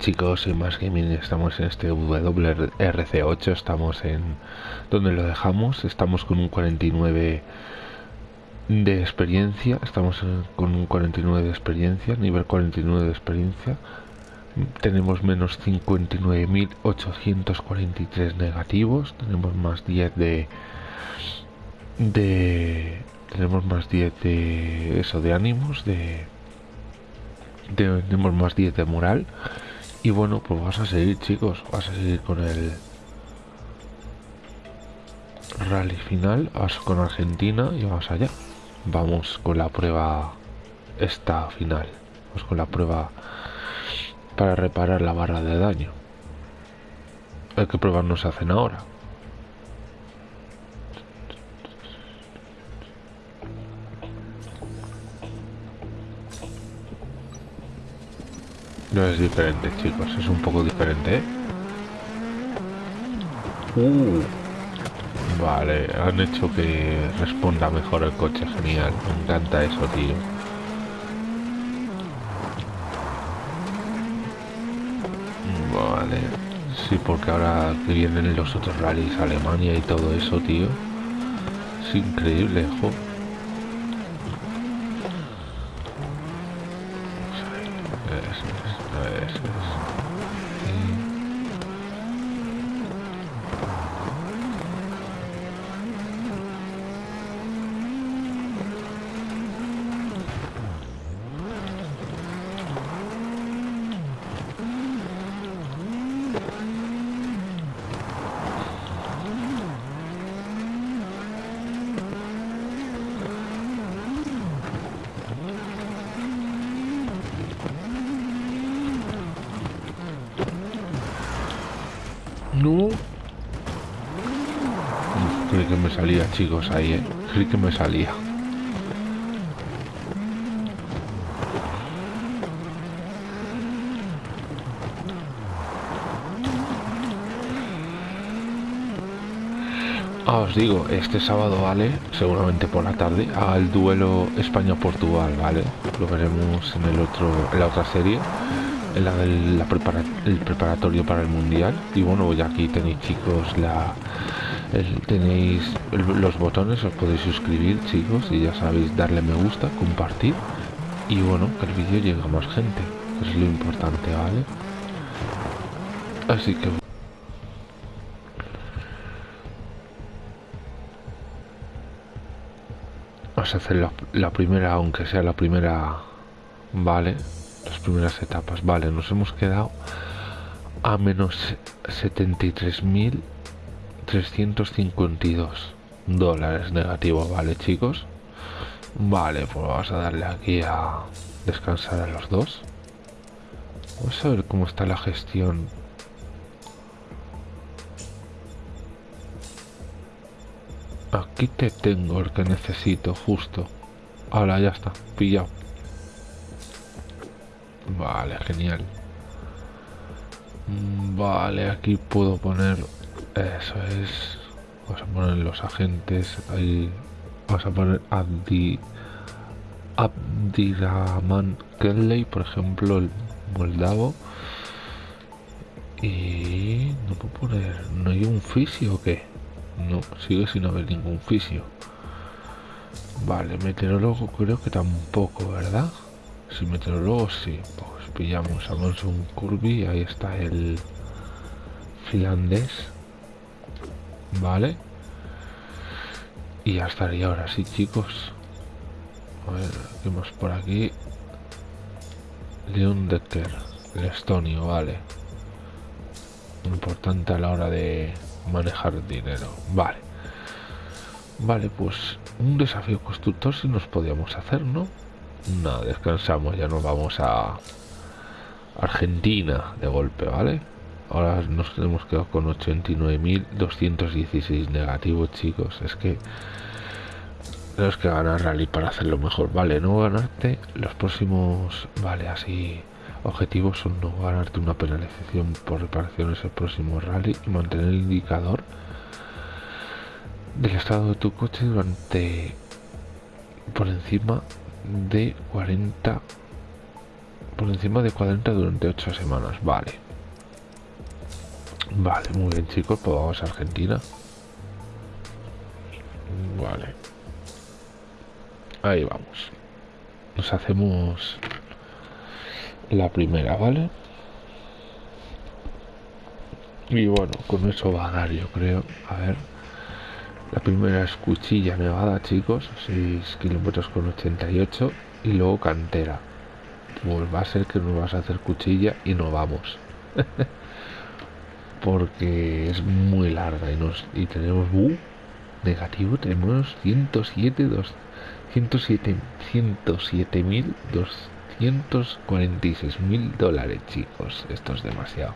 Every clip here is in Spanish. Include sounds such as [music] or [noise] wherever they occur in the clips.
chicos, soy Más Gaming, estamos en este WRC8, estamos en donde lo dejamos, estamos con un 49 de experiencia, estamos con un 49 de experiencia, nivel 49 de experiencia, tenemos menos 59.843 negativos, tenemos más 10 de de tenemos más 10 de eso de ánimos de tenemos más 10 de moral y bueno pues vas a seguir chicos vas a seguir con el rally final vas con Argentina y vas allá. Vamos con la prueba esta final. Vamos con la prueba para reparar la barra de daño. Hay que pruebas no se hacen ahora No es diferente, chicos, es un poco diferente, ¿eh? Uh. Vale, han hecho que responda mejor el coche, genial. Me encanta eso, tío. Vale. Sí, porque ahora que vienen los otros rallies, Alemania y todo eso, tío. Es increíble, jo. Salía, chicos, ahí, ¿eh? Que me salía. Ah, os digo, este sábado, ¿vale? Seguramente por la tarde, al duelo España-Portugal, ¿vale? Lo veremos en el otro, en la otra serie en la del el preparatorio para el mundial y bueno ya aquí tenéis chicos la tenéis los botones os podéis suscribir chicos y ya sabéis darle me gusta compartir. Y bueno que el vídeo llegue a más gente es lo importante vale así que vamos a hacer la, la primera aunque sea la primera vale las primeras etapas. Vale, nos hemos quedado a menos 73.352 dólares negativo, ¿vale, chicos? Vale, pues vamos a darle aquí a descansar a los dos. Vamos a ver cómo está la gestión. Aquí te tengo el que necesito, justo. Ahora ya está, pillado. Vale, genial. Mm, vale, aquí puedo poner... Eso es... Vamos a poner los agentes ahí. Vamos a poner Abdi... Abdiraman Kelly, por ejemplo, el moldavo. Y... No puedo poner... ¿No hay un fisio o qué? No, sigue sin haber ningún fisio. Vale, meteorólogo creo que tampoco, ¿verdad? Si meteorólogo sí, pues pillamos a Monson Kirby, ahí está el finlandés. Vale. Y ya estaría ahora sí, chicos. A ver, ¿qué más por aquí? Leon Decker, el estonio, vale. Importante a la hora de manejar dinero. Vale. Vale, pues un desafío constructor si nos podíamos hacer, ¿no? No, descansamos, ya nos vamos a Argentina de golpe, ¿vale? Ahora nos hemos quedado con 89.216 negativos, chicos. Es que tenemos que ganar rally para hacerlo mejor. Vale, no ganarte los próximos... Vale, así... Objetivos son no ganarte una penalización por reparaciones el próximo rally y mantener el indicador del estado de tu coche durante por encima de 40 por encima de 40 durante 8 semanas. Vale. Vale, muy bien chicos, pues vamos a Argentina. Vale. Ahí vamos. Nos hacemos la primera, ¿vale? Y bueno, con eso va a dar, yo creo. A ver. La primera es cuchilla nevada, chicos. 6 kilómetros con 88. Y luego cantera. Pues va a ser que nos vas a hacer cuchilla y no vamos. [laughs] Porque es muy larga y, nos, y tenemos... Uh, negativo, tenemos 107, 107, 107 mil 246 mil dólares, chicos. Esto es demasiado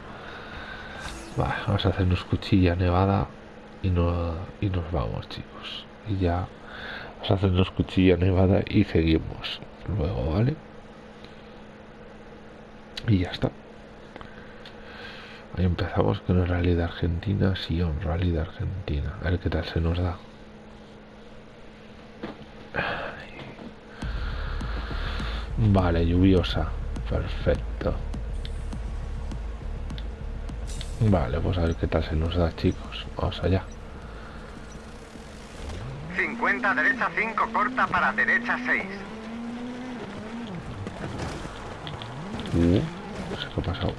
vamos a hacernos cuchilla nevada y, no, y nos vamos, chicos. Y ya vamos a hacernos cuchilla nevada y seguimos luego, ¿vale? Y ya está. Ahí empezamos con el rally de Argentina, sí, un rally de Argentina. A ver qué tal se nos da. Vale, lluviosa. Perfecto. Vale, pues a ver qué tal se nos da, chicos. Vamos allá. 50 derecha 5 corta para derecha 6. Uh, no sé qué ha pasado.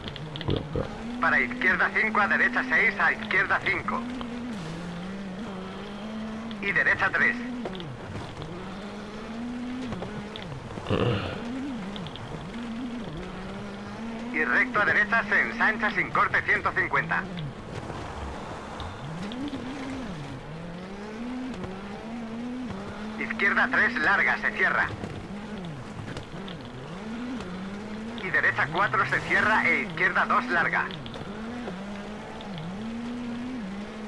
Para izquierda 5 a derecha 6 a izquierda 5. Y derecha 3. y recto a derecha se ensancha sin corte 150. Izquierda 3 larga, se cierra. Y derecha 4 se cierra e izquierda 2 larga.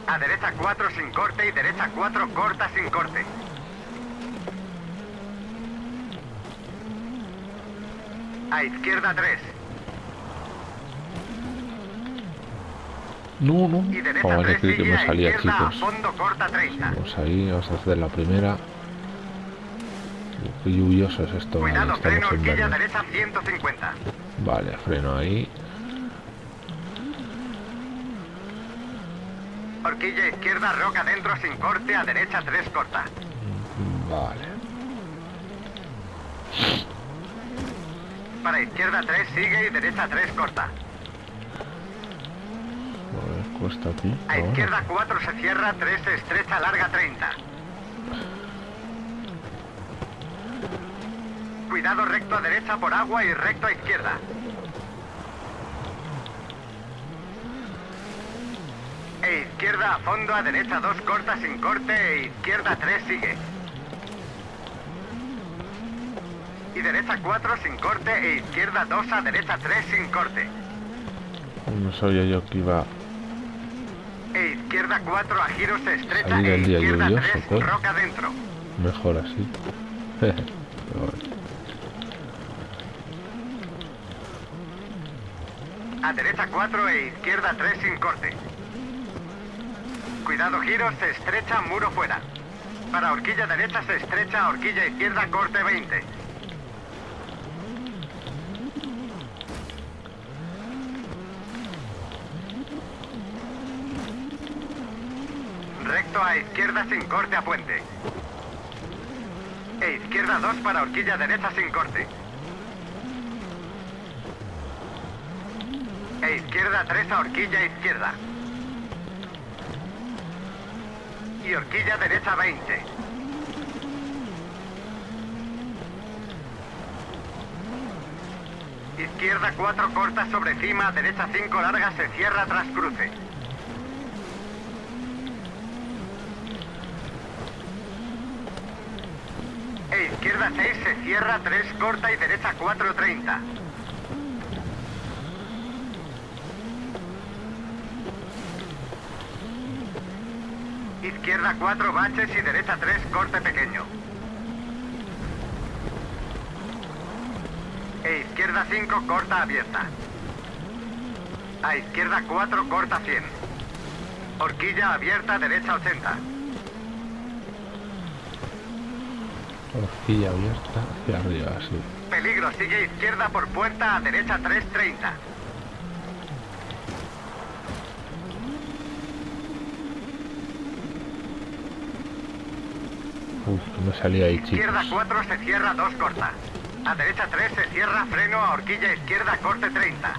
A derecha 4 sin corte y derecha 4 corta sin corte. A izquierda 3. No, no. Vamos a decir que me salía, chicos. Vamos ahí, vamos a hacer la primera. Qué lluvioso es esto. Cuidado, vale, freno, horquilla derecha 150. Vale, freno ahí. Horquilla izquierda, roca dentro sin corte, a derecha 3 corta. Vale. Para izquierda 3 sigue y derecha 3 corta cuesta aquí. A izquierda 4 se cierra, 3 se estrecha, larga 30. Cuidado recto a derecha por agua y recto a izquierda. E izquierda a fondo, a derecha 2 corta sin corte e izquierda 3 sigue. Y derecha 4 sin corte e izquierda 2 a derecha 3 sin corte. No sabía yo que iba e izquierda 4 a giro se estrecha e izquierda 3 pues. roca dentro. Mejor así. [laughs] a derecha 4 e izquierda 3 sin corte. Cuidado giro, se estrecha, muro fuera. Para horquilla derecha se estrecha, horquilla izquierda, corte 20. Recto a izquierda sin corte a puente. E izquierda 2 para horquilla derecha sin corte. E izquierda 3 a horquilla izquierda. Y horquilla derecha 20. Izquierda 4 corta sobre cima, derecha 5 larga se cierra tras cruce. izquierda 6 se cierra, 3 corta y derecha 4.30. Izquierda 4 baches y derecha 3 corte pequeño. E izquierda 5 corta abierta. A izquierda 4 corta 100. Horquilla abierta derecha 80. Horquilla abierta hacia arriba, sí. Peligro, sigue izquierda por puerta a derecha 330. Me salía ahí, chicos. Izquierda 4 se cierra 2 corta. A derecha 3 se cierra freno a horquilla izquierda corte 30.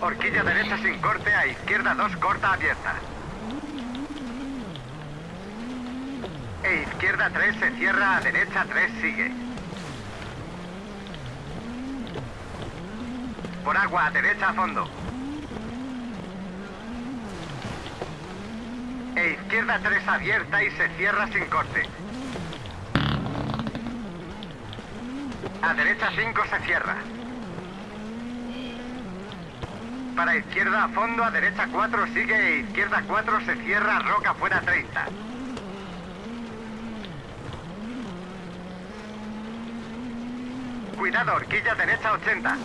Horquilla derecha sin corte a izquierda 2 corta abierta. E izquierda 3 se cierra a derecha 3 sigue. Por agua a derecha a fondo. E izquierda 3 abierta y se cierra sin corte. A derecha 5 se cierra. Para izquierda a fondo, a derecha 4 sigue e izquierda 4 se cierra, roca fuera 30. Cuidado, horquilla derecha 80.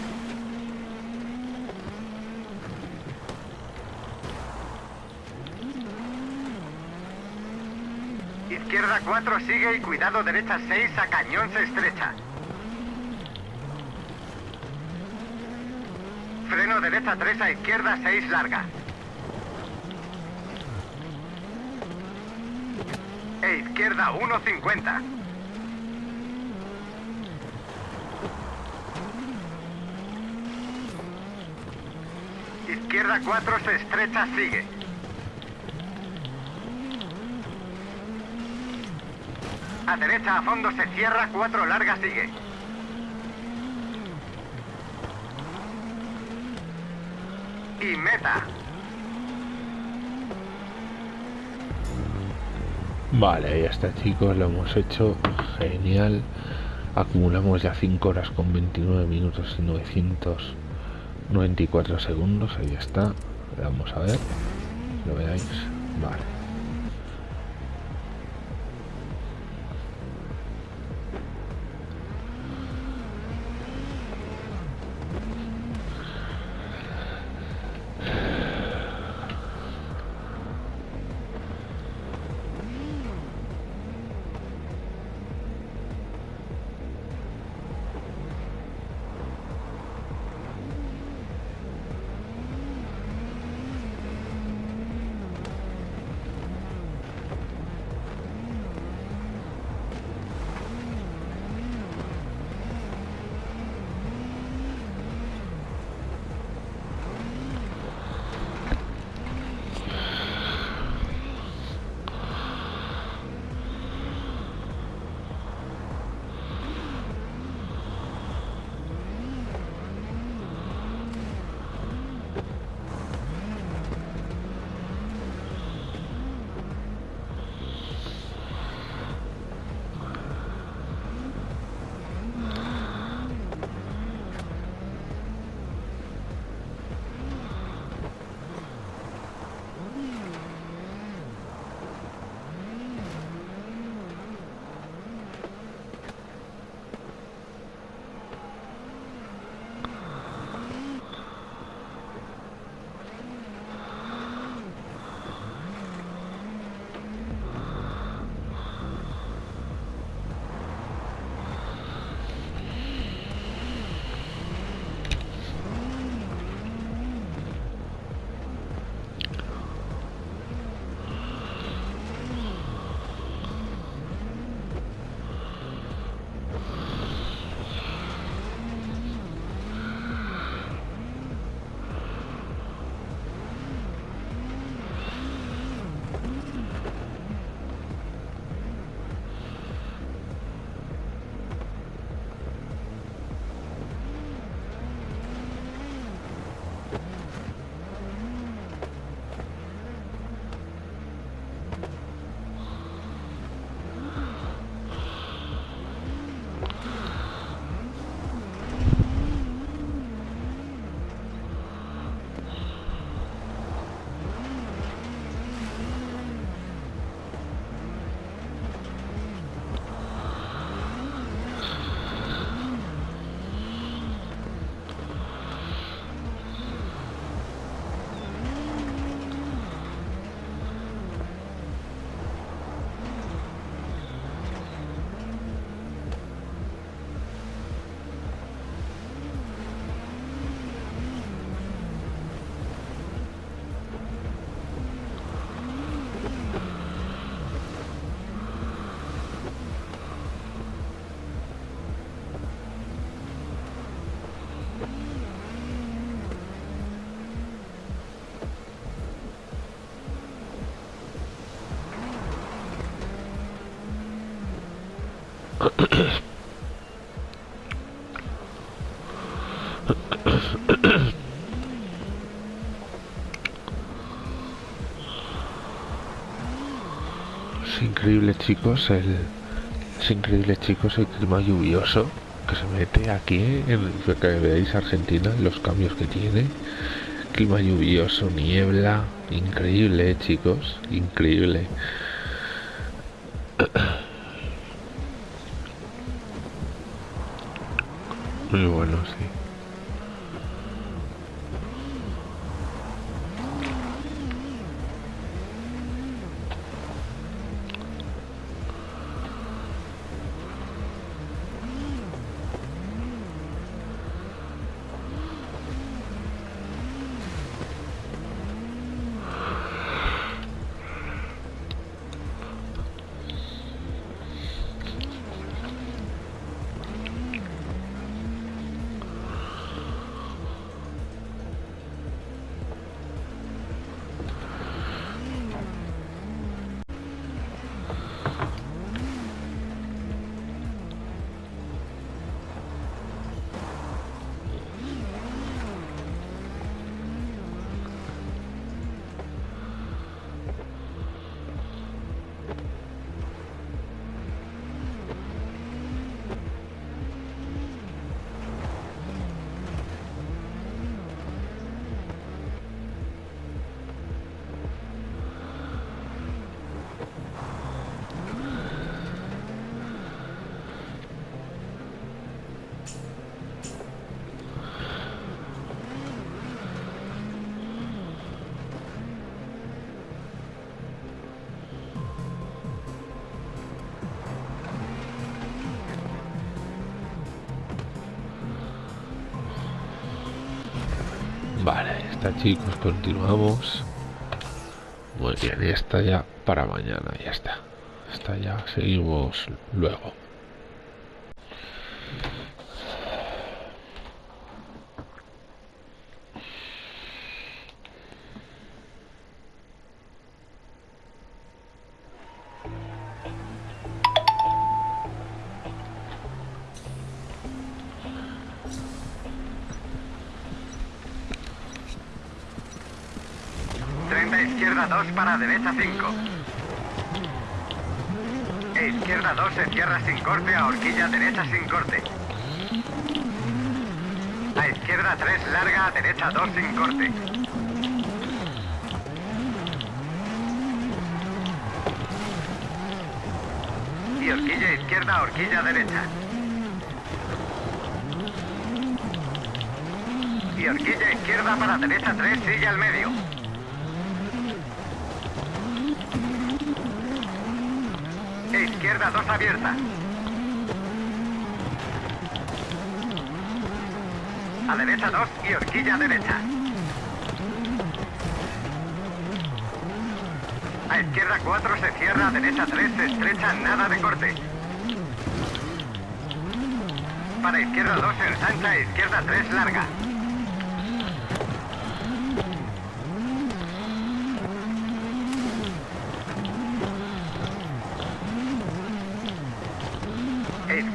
Izquierda 4 sigue y cuidado derecha 6 a cañón se estrecha. Freno derecha 3 a izquierda 6 larga. E izquierda 1.50. Izquierda 4 se estrecha, sigue. A derecha a fondo se cierra, 4 larga, sigue. Y meta. Vale, ahí está chicos, lo hemos hecho genial. Acumulamos ya 5 horas con 29 minutos y 994 segundos, ahí está. Vamos a ver, lo veáis. Vale. Chicos el es increíble chicos el clima lluvioso que se mete aquí en que veáis Argentina los cambios que tiene. Clima lluvioso niebla increíble chicos increíble. [coughs] Muy bueno sí chicos, continuamos. Muy bien, y está ya para mañana, ya está. Está ya, seguimos luego. 30 izquierda 2 para derecha 5. E izquierda 2 se cierra sin corte a horquilla derecha sin corte. A izquierda 3 larga a derecha 2 sin corte. Y horquilla izquierda, horquilla derecha. Y horquilla izquierda para derecha 3, sigue al medio. Izquierda 2 abierta. A derecha 2 y horquilla derecha. A izquierda 4 se cierra, a derecha 3 se estrecha, nada de corte. Para izquierda 2 ensancha, izquierda 3 larga.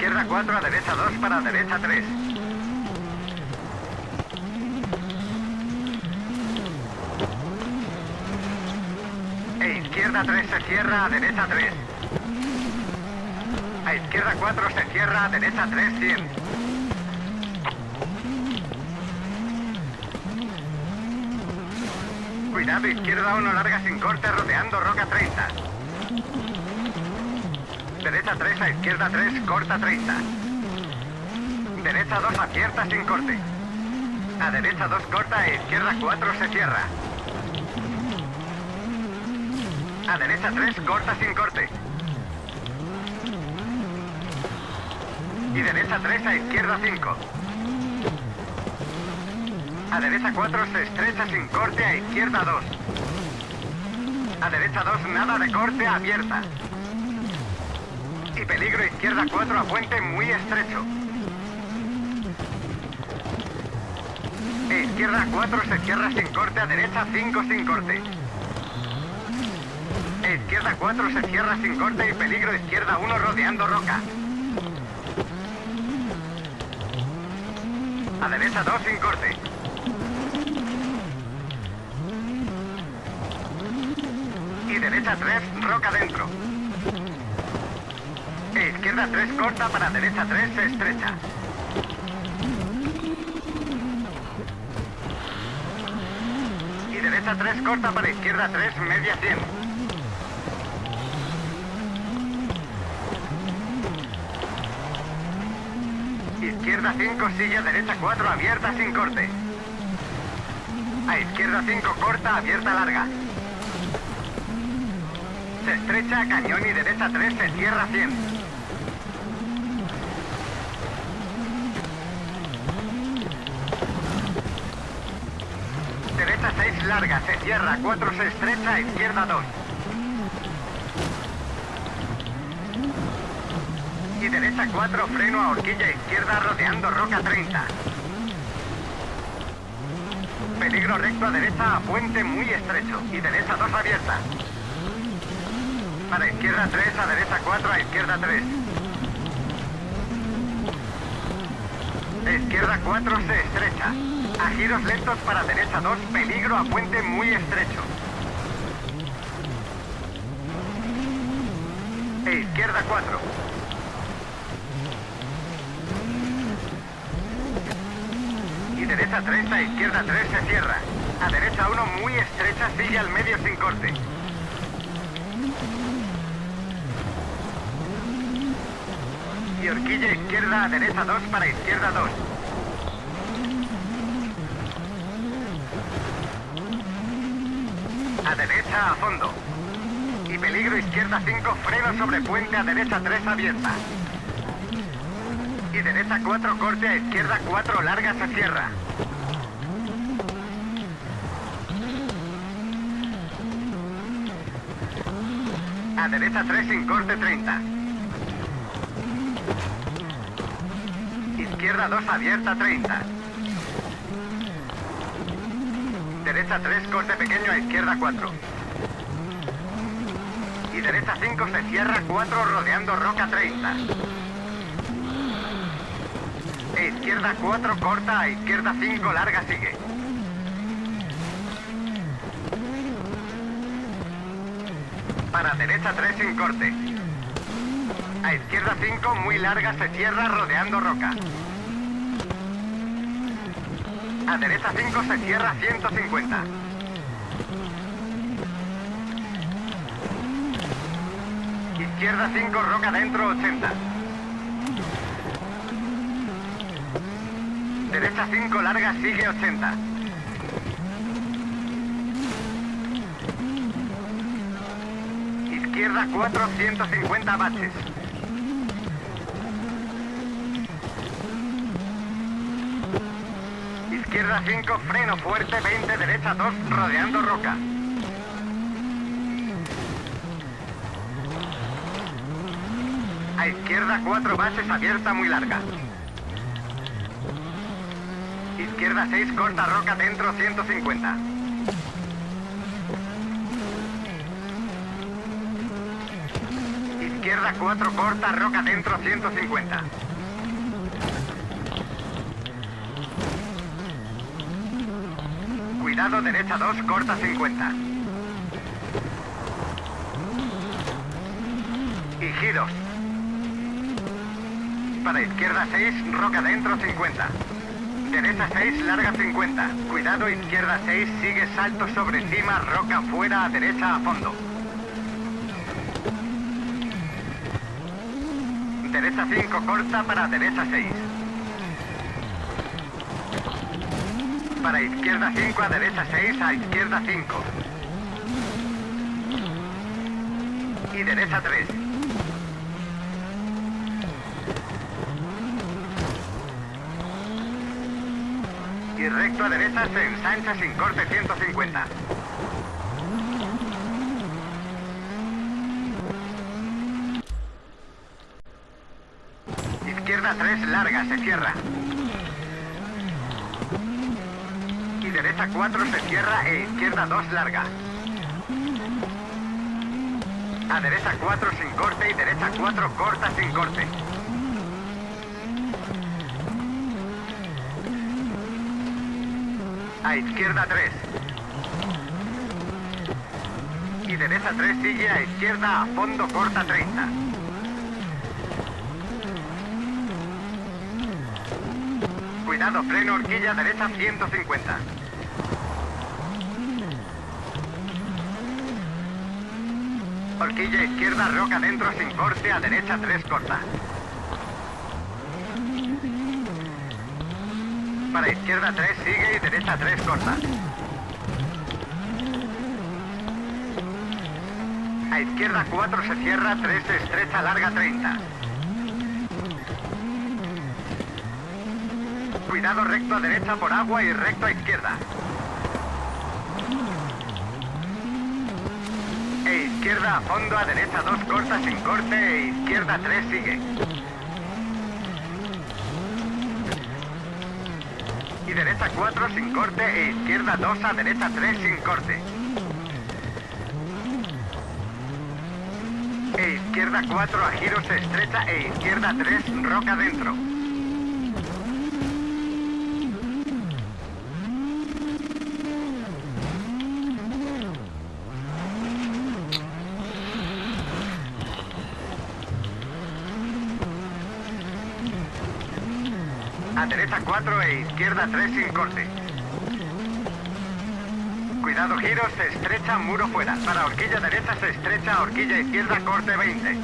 Izquierda 4 a derecha 2 para derecha 3. E izquierda 3 se cierra a derecha 3. A izquierda 4 se cierra a derecha 3 100. Cuidado, izquierda 1 larga sin corte rodeando roca 30. Derecha 3 a izquierda 3, corta 30. Derecha 2 abierta sin corte. A derecha 2 corta a izquierda 4 se cierra. A derecha 3 corta sin corte. Y derecha 3 a izquierda 5. A derecha 4 se estrecha sin corte a izquierda 2. A derecha 2 nada de corte abierta. Y peligro izquierda 4 a puente muy estrecho. Izquierda 4 se cierra sin corte a derecha 5 sin corte. Izquierda 4 se cierra sin corte y peligro izquierda 1 rodeando roca. A derecha 2 sin corte. Y derecha 3, roca dentro. Izquierda 3 corta para derecha 3 estrecha. Y derecha 3 corta para izquierda 3 media 100. Izquierda 5, silla derecha 4, abierta sin corte. A izquierda 5, corta, abierta larga. Se estrecha, cañón y derecha 3, se cierra 100. Derecha 6, larga, se cierra, 4, se estrecha, izquierda 2. Y derecha 4, freno a horquilla izquierda, rodeando roca 30. Peligro recto a derecha a puente muy estrecho. Y derecha 2 abierta. Para izquierda 3, a derecha 4, a izquierda 3. Izquierda 4 se estrecha. A giros lentos para derecha 2, peligro a puente muy estrecho. E izquierda 4. Y derecha 3, a izquierda 3 se cierra. A derecha 1 muy estrecha, sigue al medio sin corte. Y horquilla izquierda a derecha 2 para izquierda 2. Derecha a fondo. Y peligro izquierda 5, freno sobre puente a derecha 3 abierta. Y derecha 4, corte a izquierda 4, larga se cierra. A derecha 3 sin corte 30. Izquierda 2 abierta 30. Derecha 3 corte pequeño a izquierda 4. Y derecha 5 se cierra 4 rodeando roca 30. E izquierda 4 corta a izquierda 5 larga sigue. Para derecha 3 sin corte. A izquierda 5 muy larga se cierra rodeando roca. A derecha 5 se cierra 150. Izquierda 5 roca dentro 80. Derecha 5 larga sigue 80. Izquierda 4 150 baches. Izquierda 5 freno fuerte 20 derecha 2 rodeando roca. A izquierda 4 bases abierta muy larga. Izquierda 6 corta roca dentro 150. Izquierda 4 corta roca dentro 150. Cuidado derecha 2 corta 50. Y giros. Para izquierda 6, roca dentro 50. Derecha 6, larga 50. Cuidado, izquierda 6, sigue salto sobre cima, roca fuera, a derecha a fondo. Derecha 5, corta para derecha 6. Para izquierda 5, a derecha 6, a izquierda 5. Y derecha 3. Y recto a derecha se ensancha sin corte 150. Izquierda 3 larga, se cierra. derecha 4 se cierra e izquierda 2 larga. A derecha 4 sin corte y derecha 4 corta sin corte. A izquierda 3. Y derecha 3 sigue a izquierda a fondo corta 30. Cuidado, freno horquilla derecha 150. Horquilla izquierda, roca dentro sin corte, a derecha 3 corta. Para izquierda 3 sigue y derecha 3 corta. A izquierda 4 se cierra, 3 estrecha, larga 30. Cuidado recto a derecha por agua y recto a izquierda. Izquierda a fondo, a derecha 2 corta sin corte e izquierda 3 sigue. Y derecha 4 sin corte e izquierda 2 a derecha 3 sin corte. E izquierda 4 a giros estrecha e izquierda 3 roca dentro. A derecha 4 e izquierda 3 sin corte. Cuidado giros, estrecha, muro fuera. Para horquilla derecha se estrecha, horquilla izquierda, corte 20.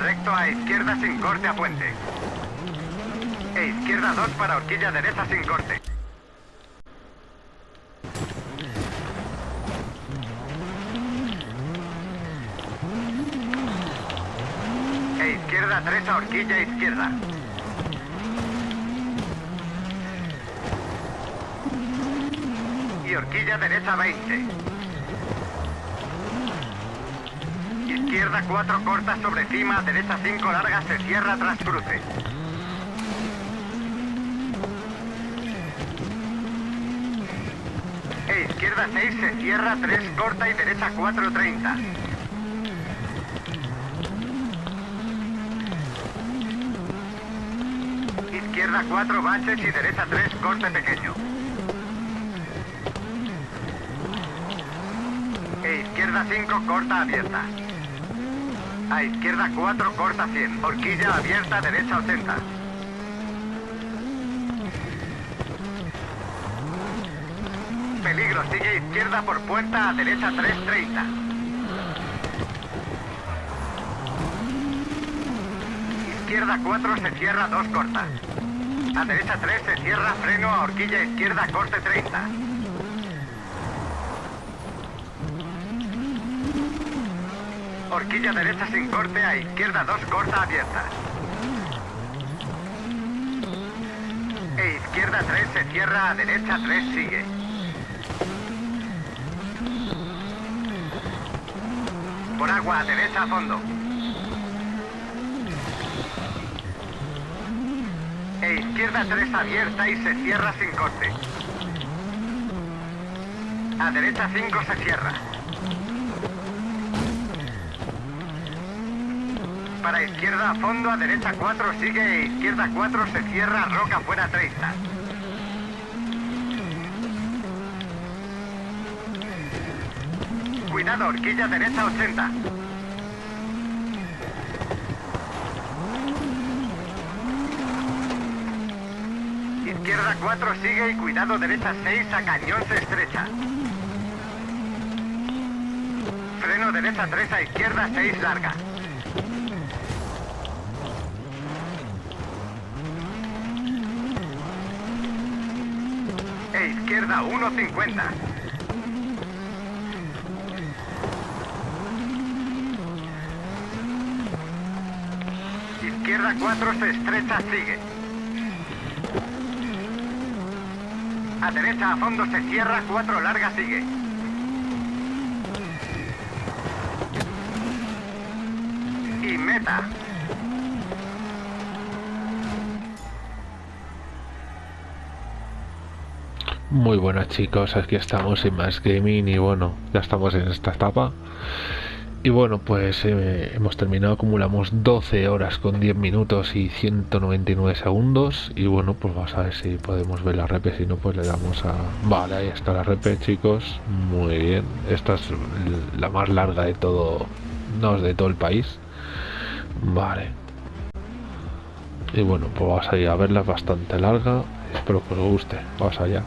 Recto a izquierda sin corte a puente. E izquierda 2 para horquilla derecha sin corte. E izquierda 3 a horquilla izquierda. Y horquilla derecha 20. Izquierda 4 corta sobre cima, derecha 5 larga, se cierra tras cruce. E izquierda 6 se cierra, 3 corta y derecha 4 30. Izquierda 4 baches y derecha 3 corte pequeño. E izquierda 5 corta abierta. A izquierda 4 corta 100. Horquilla abierta derecha 80. Peligro, sigue izquierda por puerta a derecha 330. Izquierda 4 se cierra 2 corta. A derecha 3 se cierra freno a horquilla izquierda corte 30. Horquilla derecha sin corte a izquierda 2 corta abierta. E izquierda 3 se cierra a derecha 3 sigue. Por agua a derecha a fondo. E izquierda 3 abierta y se cierra sin corte. A derecha 5 se cierra. Para izquierda a fondo, a derecha 4 sigue e izquierda 4 se cierra, roca fuera 30. Cuidado, horquilla derecha 80. Izquierda 4 sigue y cuidado derecha 6 a cañón se estrecha. Freno derecha 3 a izquierda 6 larga. E izquierda 1.50. Izquierda 4 se estrecha, sigue. A derecha a fondo se cierra, 4 larga, sigue. Y meta. Muy buenas chicos, aquí estamos en más gaming y bueno, ya estamos en esta etapa Y bueno, pues eh, hemos terminado, acumulamos 12 horas con 10 minutos y 199 segundos. Y bueno, pues vamos a ver si podemos ver la repe, si no pues le damos a... Vale, ahí está la repe chicos, muy bien. Esta es la más larga de todo, no es de todo el país. Vale. Y bueno, pues vamos a ir a verla, es bastante larga. Espero que os guste. Vamos allá.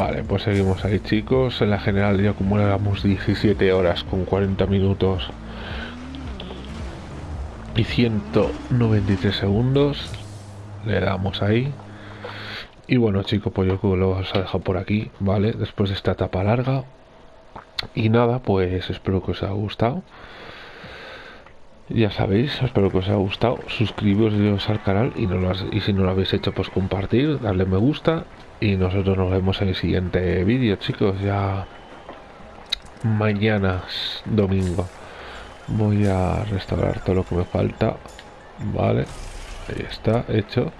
Vale, pues seguimos ahí chicos. En la general ya acumulamos 17 horas con 40 minutos y 193 segundos. Le damos ahí. Y bueno chicos, pues yo creo que lo vamos a dejar por aquí, ¿vale? Después de esta etapa larga. Y nada, pues espero que os haya gustado ya sabéis, espero que os haya gustado, suscribiros al canal y, no y si no lo habéis hecho pues compartir, darle me gusta y nosotros nos vemos en el siguiente vídeo chicos, ya mañana domingo. Voy a restaurar todo lo que me falta, vale, ahí está, hecho.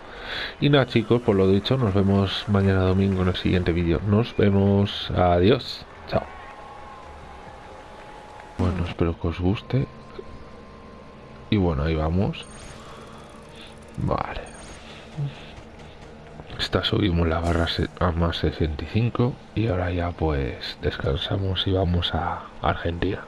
Y nada chicos, por lo dicho, nos vemos mañana domingo en el siguiente vídeo, nos vemos, adiós, chao. Bueno, espero que os guste. Y bueno, ahí vamos. Vale esta subimos la barra a más 65 y ahora ya pues descansamos y vamos a Argentina.